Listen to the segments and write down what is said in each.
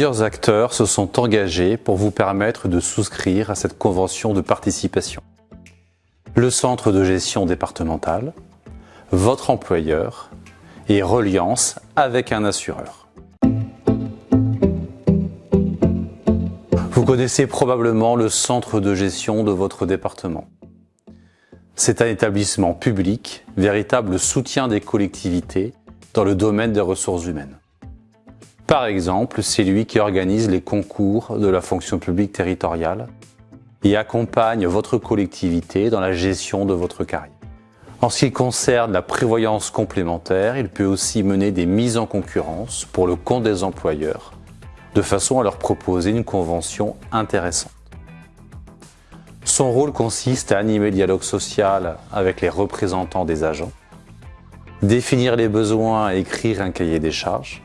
Plusieurs acteurs se sont engagés pour vous permettre de souscrire à cette convention de participation. Le centre de gestion départemental, votre employeur et Reliance avec un assureur. Vous connaissez probablement le centre de gestion de votre département. C'est un établissement public, véritable soutien des collectivités dans le domaine des ressources humaines. Par exemple, c'est lui qui organise les concours de la fonction publique territoriale et accompagne votre collectivité dans la gestion de votre carrière. En ce qui concerne la prévoyance complémentaire, il peut aussi mener des mises en concurrence pour le compte des employeurs, de façon à leur proposer une convention intéressante. Son rôle consiste à animer le dialogue social avec les représentants des agents, définir les besoins et écrire un cahier des charges,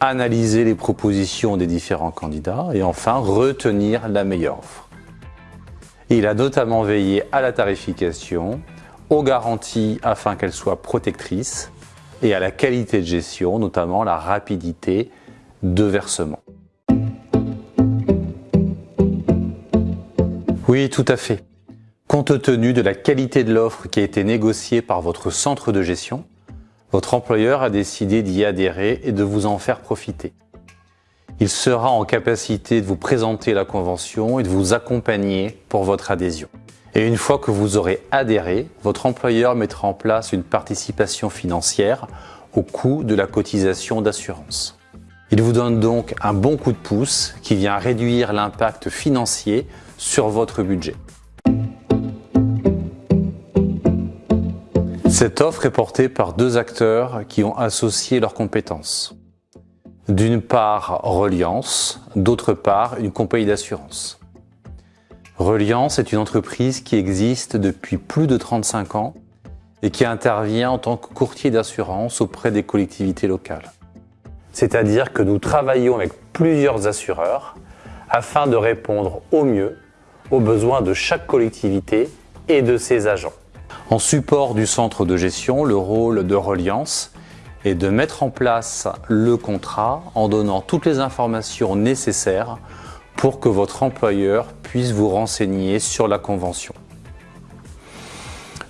analyser les propositions des différents candidats et enfin retenir la meilleure offre. Il a notamment veillé à la tarification, aux garanties afin qu'elles soient protectrices et à la qualité de gestion, notamment la rapidité de versement. Oui, tout à fait. Compte tenu de la qualité de l'offre qui a été négociée par votre centre de gestion, votre employeur a décidé d'y adhérer et de vous en faire profiter. Il sera en capacité de vous présenter la convention et de vous accompagner pour votre adhésion. Et une fois que vous aurez adhéré, votre employeur mettra en place une participation financière au coût de la cotisation d'assurance. Il vous donne donc un bon coup de pouce qui vient réduire l'impact financier sur votre budget. Cette offre est portée par deux acteurs qui ont associé leurs compétences. D'une part, Reliance, d'autre part, une compagnie d'assurance. Reliance est une entreprise qui existe depuis plus de 35 ans et qui intervient en tant que courtier d'assurance auprès des collectivités locales. C'est-à-dire que nous travaillons avec plusieurs assureurs afin de répondre au mieux aux besoins de chaque collectivité et de ses agents. En support du centre de gestion, le rôle de Reliance est de mettre en place le contrat en donnant toutes les informations nécessaires pour que votre employeur puisse vous renseigner sur la convention.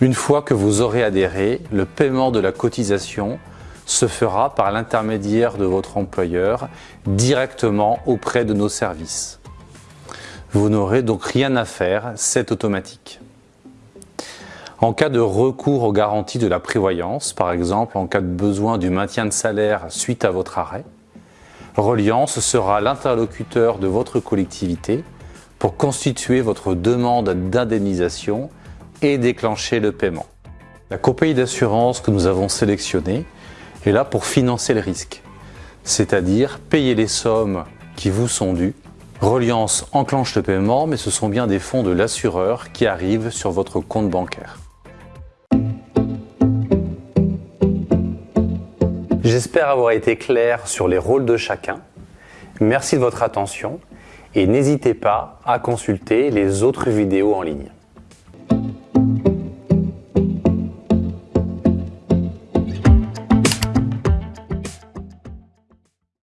Une fois que vous aurez adhéré, le paiement de la cotisation se fera par l'intermédiaire de votre employeur directement auprès de nos services. Vous n'aurez donc rien à faire, c'est automatique. En cas de recours aux garanties de la prévoyance, par exemple en cas de besoin du maintien de salaire suite à votre arrêt, Reliance sera l'interlocuteur de votre collectivité pour constituer votre demande d'indemnisation et déclencher le paiement. La compagnie d'assurance que nous avons sélectionnée est là pour financer le risque, c'est-à-dire payer les sommes qui vous sont dues. Reliance enclenche le paiement, mais ce sont bien des fonds de l'assureur qui arrivent sur votre compte bancaire. J'espère avoir été clair sur les rôles de chacun. Merci de votre attention et n'hésitez pas à consulter les autres vidéos en ligne.